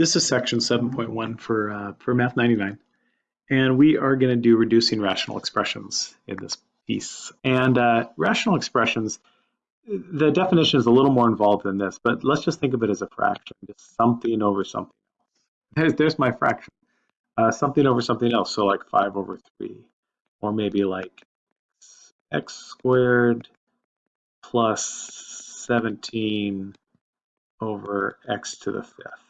This is section 7.1 for, uh, for Math 99. And we are going to do reducing rational expressions in this piece. And uh, rational expressions, the definition is a little more involved than this, but let's just think of it as a fraction, just something over something else. There's, there's my fraction, uh, something over something else, so like 5 over 3, or maybe like x squared plus 17 over x to the fifth.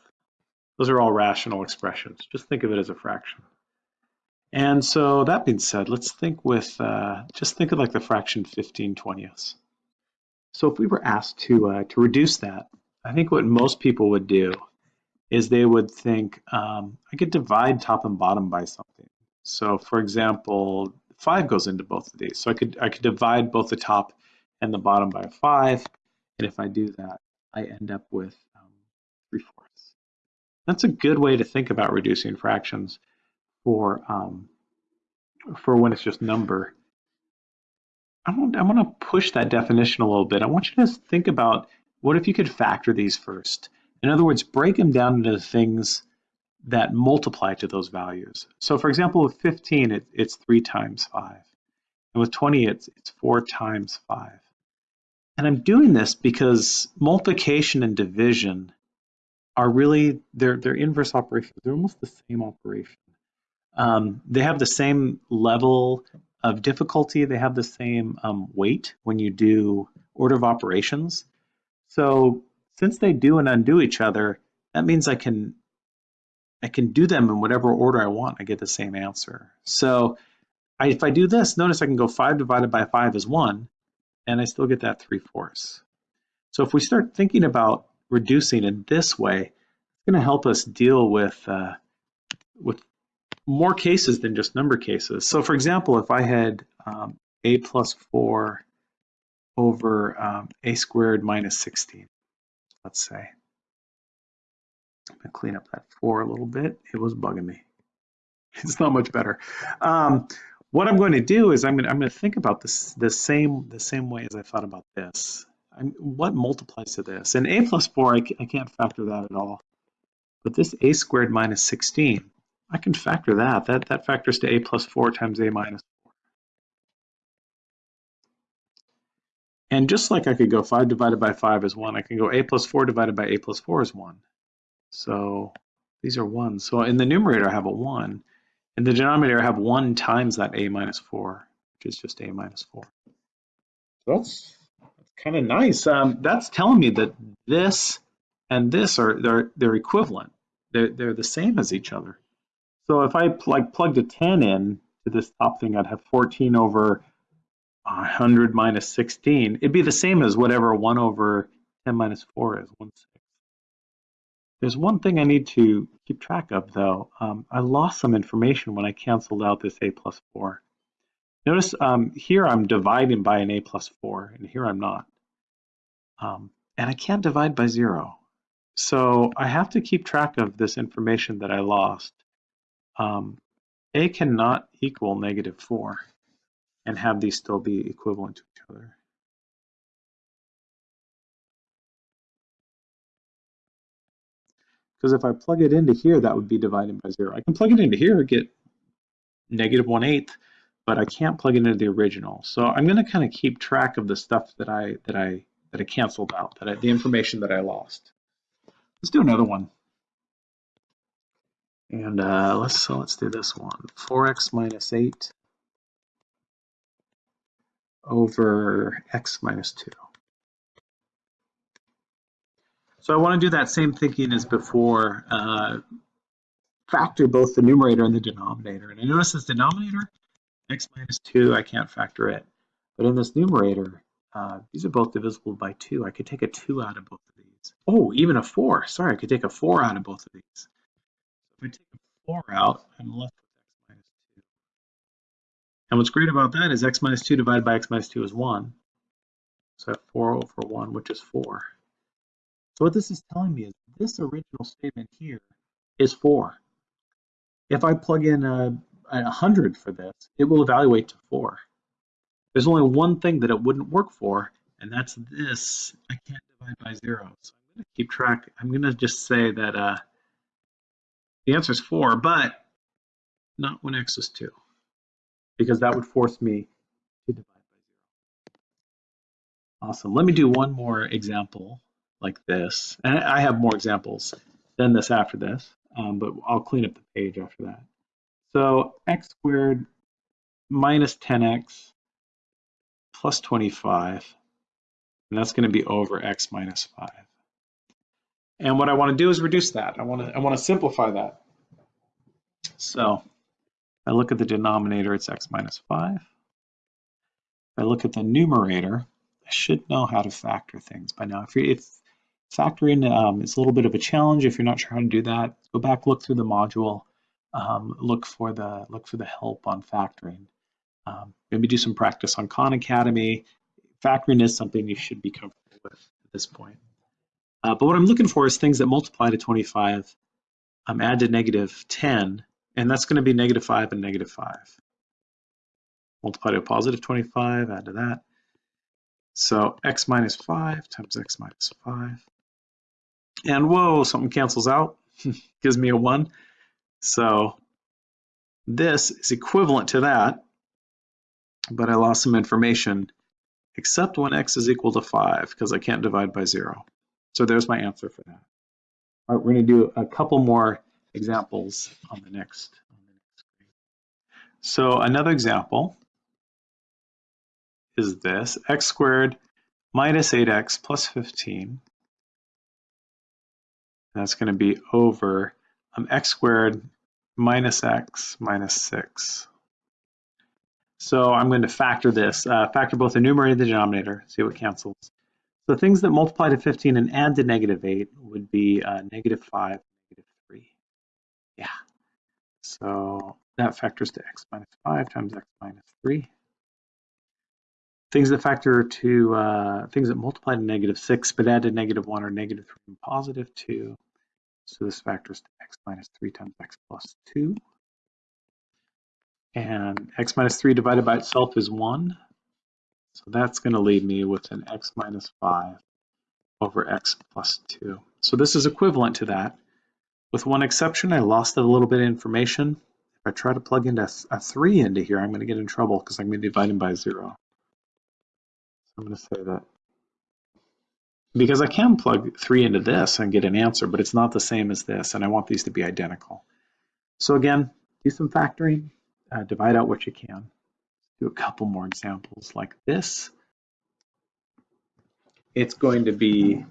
Those are all rational expressions. Just think of it as a fraction. And so that being said, let's think with, uh, just think of like the fraction 15 20ths. So if we were asked to, uh, to reduce that, I think what most people would do is they would think, um, I could divide top and bottom by something. So for example, five goes into both of these. So I could, I could divide both the top and the bottom by five. And if I do that, I end up with um, 3 fourths. That's a good way to think about reducing fractions for um, for when it's just number. I want, I want to push that definition a little bit. I want you to think about what if you could factor these first? In other words, break them down into things that multiply to those values. So for example, with 15, it, it's 3 times 5. And with 20, it's, it's 4 times 5. And I'm doing this because multiplication and division are really they're they're inverse operations. They're almost the same operation. Um, they have the same level of difficulty. They have the same um, weight when you do order of operations. So since they do and undo each other, that means I can I can do them in whatever order I want. I get the same answer. So I, if I do this, notice I can go 5 divided by 5 is 1, and I still get that 3 fourths. So if we start thinking about reducing in this way, it's going to help us deal with, uh, with more cases than just number cases. So for example, if I had um, a plus 4 over um, a squared minus 16, let's say. I'm going to clean up that 4 a little bit. It was bugging me. It's not much better. Um, what I'm going to do is I'm going to, I'm going to think about this the same the same way as I thought about this. What multiplies to this? And a plus 4, I, I can't factor that at all. But this a squared minus 16, I can factor that. That, that factors to a plus 4 times a minus 4. And just like I could go 5 divided by 5 is 1, I can go a plus 4 divided by a plus 4 is 1. So these are 1. So in the numerator, I have a 1. In the denominator, I have 1 times that a minus 4, which is just a minus 4. So that's kind of nice. Um, that's telling me that this and this are they're they're equivalent. They're they're the same as each other. So if I like plugged a 10 in to this top thing, I'd have 14 over 100 minus 16. It'd be the same as whatever 1 over 10 minus 4 is, 1 6. There's one thing I need to keep track of though. Um, I lost some information when I canceled out this a plus 4. Notice um, here I'm dividing by an a plus 4, and here I'm not. Um, and I can't divide by 0. So I have to keep track of this information that I lost. Um, a cannot equal negative 4 and have these still be equivalent to each other. Because if I plug it into here, that would be divided by 0. I can plug it into here, and get negative 1 eighth, but I can't plug it into the original. So I'm going to kind of keep track of the stuff that I that I that I canceled out, that I, the information that I lost. Let's do another one. And uh, let's so let's do this one. 4x minus 8 over x minus 2. So I want to do that same thinking as before. Uh, factor both the numerator and the denominator. And I notice this denominator x minus 2, I can't factor it. But in this numerator, uh, these are both divisible by 2. I could take a 2 out of both of these. Oh, even a 4. Sorry, I could take a 4 out of both of these. If I take a 4 out, I'm left with x minus 2. And what's great about that is x minus 2 divided by x minus 2 is 1. So I have 4 over 1, which is 4. So what this is telling me is this original statement here is 4. If I plug in a 100 for this, it will evaluate to 4. There's only one thing that it wouldn't work for, and that's this. I can't divide by 0. So I'm going to keep track. I'm going to just say that uh, the answer is 4, but not when x is 2, because that would force me to divide by 0. Awesome. Let me do one more example like this. And I have more examples than this after this, um, but I'll clean up the page after that. So x squared minus 10x plus 25, and that's going to be over x minus 5. And what I want to do is reduce that. I want to I want to simplify that. So I look at the denominator, it's x minus 5. If I look at the numerator, I should know how to factor things by now. If, you if factoring um, is a little bit of a challenge, if you're not sure how to do that, go back, look through the module, um, look for the look for the help on factoring. Um, maybe do some practice on Khan Academy. Factoring is something you should be comfortable with at this point. Uh, but what I'm looking for is things that multiply to 25, um, add to negative 10, and that's going to be negative 5 and negative 5. Multiply to a positive 25, add to that. So x minus 5 times x minus 5. And whoa, something cancels out, gives me a 1. So this is equivalent to that, but I lost some information, except when x is equal to 5, because I can't divide by 0. So there's my answer for that. All right, we're going to do a couple more examples on the next. On the next. So another example is this, x squared minus 8x plus 15. That's going to be over um, x squared minus x minus 6. So I'm going to factor this, uh, factor both the numerator and the denominator, see what cancels. So things that multiply to 15 and add to negative 8 would be uh, negative 5, negative 3. Yeah. So that factors to x minus 5 times x minus 3. Things that factor to, uh, things that multiply to negative 6 but add to negative 1 are negative 3 and positive 2. So this factors to x minus 3 times x plus 2. And x minus 3 divided by itself is 1. So that's going to leave me with an x minus 5 over x plus 2. So this is equivalent to that. With one exception, I lost a little bit of information. If I try to plug into a 3 into here, I'm going to get in trouble because I'm going to divide them by 0. So I'm going to say that because I can plug 3 into this and get an answer, but it's not the same as this, and I want these to be identical. So again, do some factoring, uh, divide out what you can do a couple more examples like this. It's going to be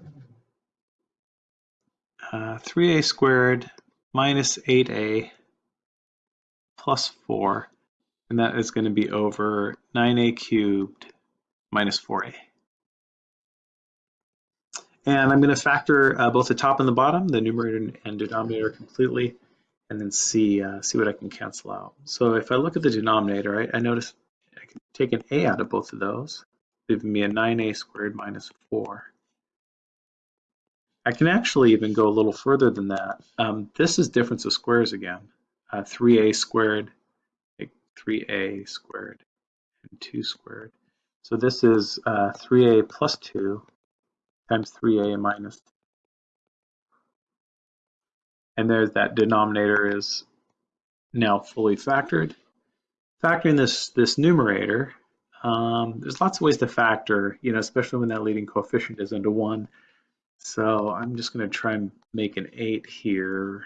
uh, 3a squared minus 8a plus 4, and that is going to be over 9a cubed minus 4a. And I'm going to factor uh, both the top and the bottom, the numerator and denominator completely, and then see uh, see what I can cancel out. So if I look at the denominator, I, I notice I can take an a out of both of those, leaving me a 9a squared minus 4. I can actually even go a little further than that. Um, this is difference of squares again. Uh, 3a squared, 3a squared, and 2 squared. So this is uh, 3a plus 2 times 3a minus 2. And there's that denominator is now fully factored factoring this this numerator, um, there's lots of ways to factor, you know, especially when that leading coefficient is under one. So I'm just going to try and make an 8 here.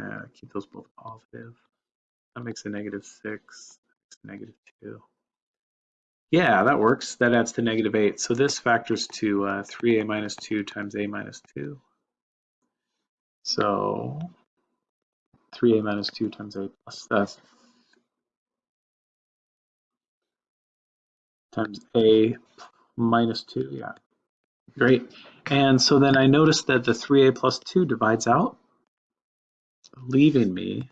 Uh, keep those both positive. That makes a negative 6, negative 2. Yeah, that works. That adds to negative 8. So this factors to uh, 3a minus 2 times a minus 2. So 3a minus 2 times a plus, that's times a minus 2, yeah. Great. And so then I noticed that the 3a plus 2 divides out, leaving me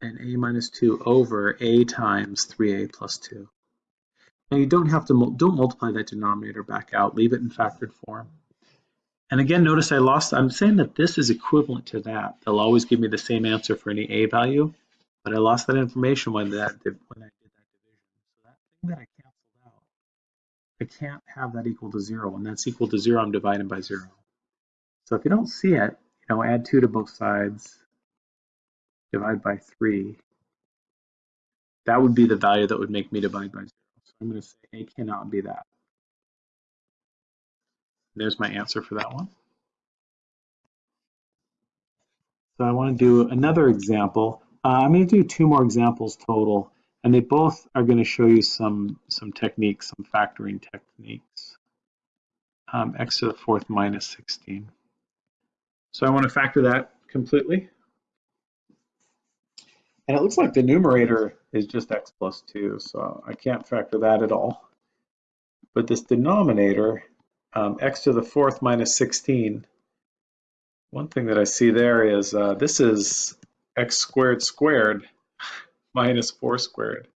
an a minus 2 over a times 3a plus 2. Now you don't have to, don't multiply that denominator back out, leave it in factored form. And again, notice I lost, I'm saying that this is equivalent to that. They'll always give me the same answer for any a value, but I lost that information when that when I did that division. So that thing that I canceled out, I can't have that equal to zero. When that's equal to zero, I'm dividing by zero. So if you don't see it, you know, add 2 to both sides, divide by 3. That would be the value that would make me divide by 0. So I'm going to say A cannot be that. There's my answer for that one. So I want to do another example. Uh, I'm going to do two more examples total, and they both are going to show you some, some techniques, some factoring techniques. Um, x to the fourth minus 16. So I want to factor that completely. And it looks like the numerator is just x plus 2, so I can't factor that at all. But this denominator, um, x to the fourth minus 16, one thing that I see there is uh, this is x squared squared minus 4 squared.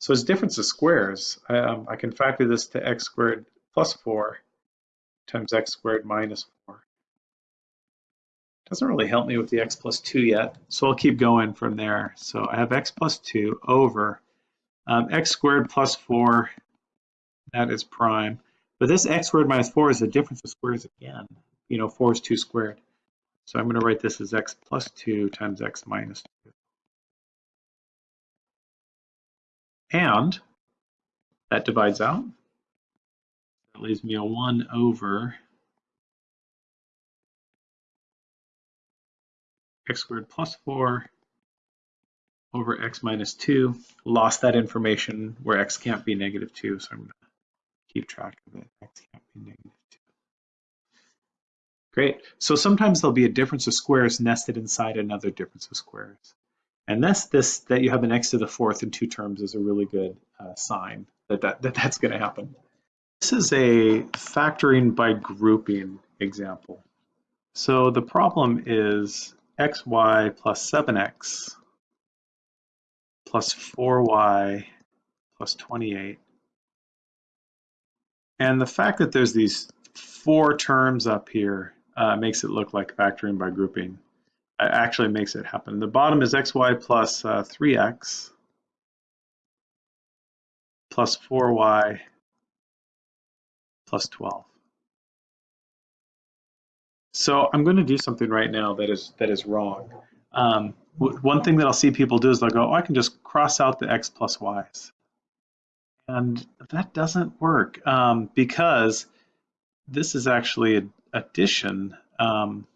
So as difference of squares, I, um, I can factor this to x squared plus 4 times x squared minus 4. Doesn't really help me with the x plus 2 yet, so I'll keep going from there. So I have x plus 2 over um, x squared plus 4, that is prime. But this x squared minus 4 is the difference of squares again. You know, 4 is 2 squared. So I'm going to write this as x plus 2 times x minus 2. And that divides out. That leaves me a 1 over x squared plus 4 over x minus 2. Lost that information where x can't be negative 2, so I'm going to keep track of it. x can't be negative 2. Great. So sometimes there'll be a difference of squares nested inside another difference of squares. And that's this that you have an x to the fourth in two terms is a really good uh, sign that, that, that that's going to happen. This is a factoring by grouping example. So the problem is xy plus 7x plus 4y plus 28. And the fact that there's these four terms up here uh, makes it look like factoring by grouping. It actually makes it happen. The bottom is xy plus, uh, 3x plus 4y plus 12. So I'm going to do something right now that is that is wrong. Um, one thing that I'll see people do is they'll go, oh, I can just cross out the x plus y's. And that doesn't work um, because this is actually an addition um,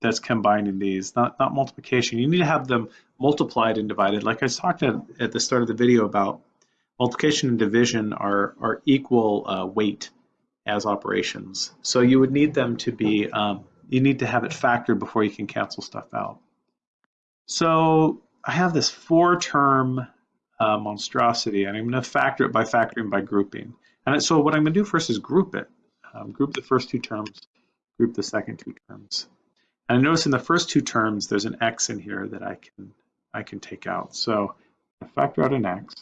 that's combining these, not, not multiplication. You need to have them multiplied and divided. Like I talked at, at the start of the video about multiplication and division are, are equal uh, weight as operations. So you would need them to be um, you need to have it factored before you can cancel stuff out. So I have this four term uh, monstrosity and I'm going to factor it by factoring by grouping. And so what I'm going to do first is group it. Um, group the first two terms, group the second two terms. And I notice in the first two terms there's an x in here that I can I can take out. So I factor out an x.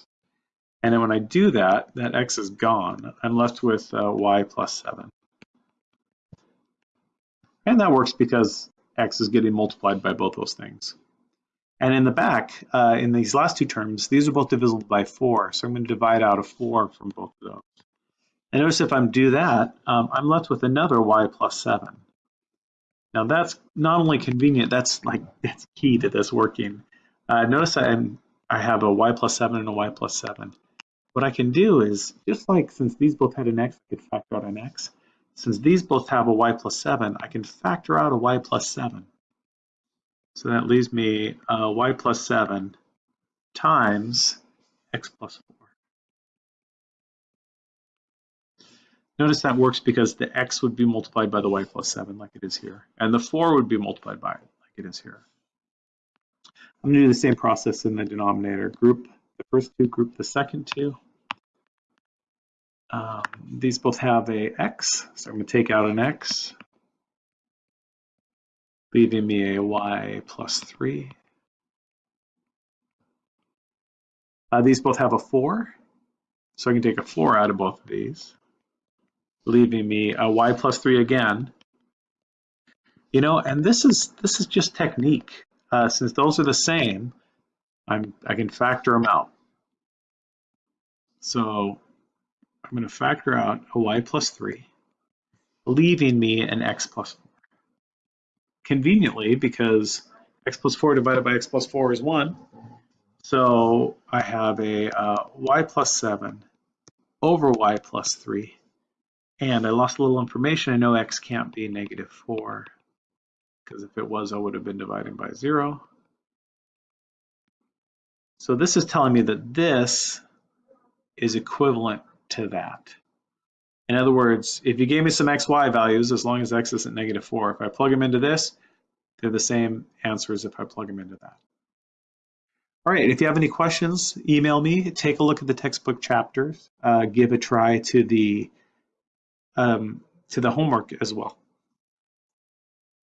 And then when I do that, that x is gone. I'm left with uh, y plus 7. And that works because x is getting multiplied by both those things. And in the back, uh, in these last two terms, these are both divisible by 4. So I'm going to divide out a 4 from both of those. And notice if I do that, um, I'm left with another y plus 7. Now that's not only convenient, that's like that's key to this working. Uh, notice I'm, I have a y plus 7 and a y plus 7. What I can do is, just like since these both had an x, I could factor out an x. Since these both have a y plus 7, I can factor out a y plus 7. So that leaves me uh, y plus 7 times x plus 4. Notice that works because the x would be multiplied by the y plus 7 like it is here. And the 4 would be multiplied by it like it is here. I'm going to do the same process in the denominator. Group the first two, group the second two. Um, these both have a x, so I'm going to take out an x, leaving me a y plus 3. Uh, these both have a 4, so I can take a 4 out of both of these, leaving me a y plus 3 again. You know, and this is this is just technique. Uh, since those are the same, I'm I can factor them out. So I'm going to factor out a y plus 3, leaving me an x plus 4. conveniently because x plus 4 divided by x plus 4 is 1. So I have a uh, y plus 7 over y plus 3. And I lost a little information. I know x can't be negative 4 because if it was, I would have been dividing by 0. So this is telling me that this is equivalent to that. In other words, if you gave me some xy values, as long as x isn't negative 4, if I plug them into this, they're the same answer as if I plug them into that. All right, if you have any questions, email me, take a look at the textbook chapters, uh, give a try to the, um, to the homework as well.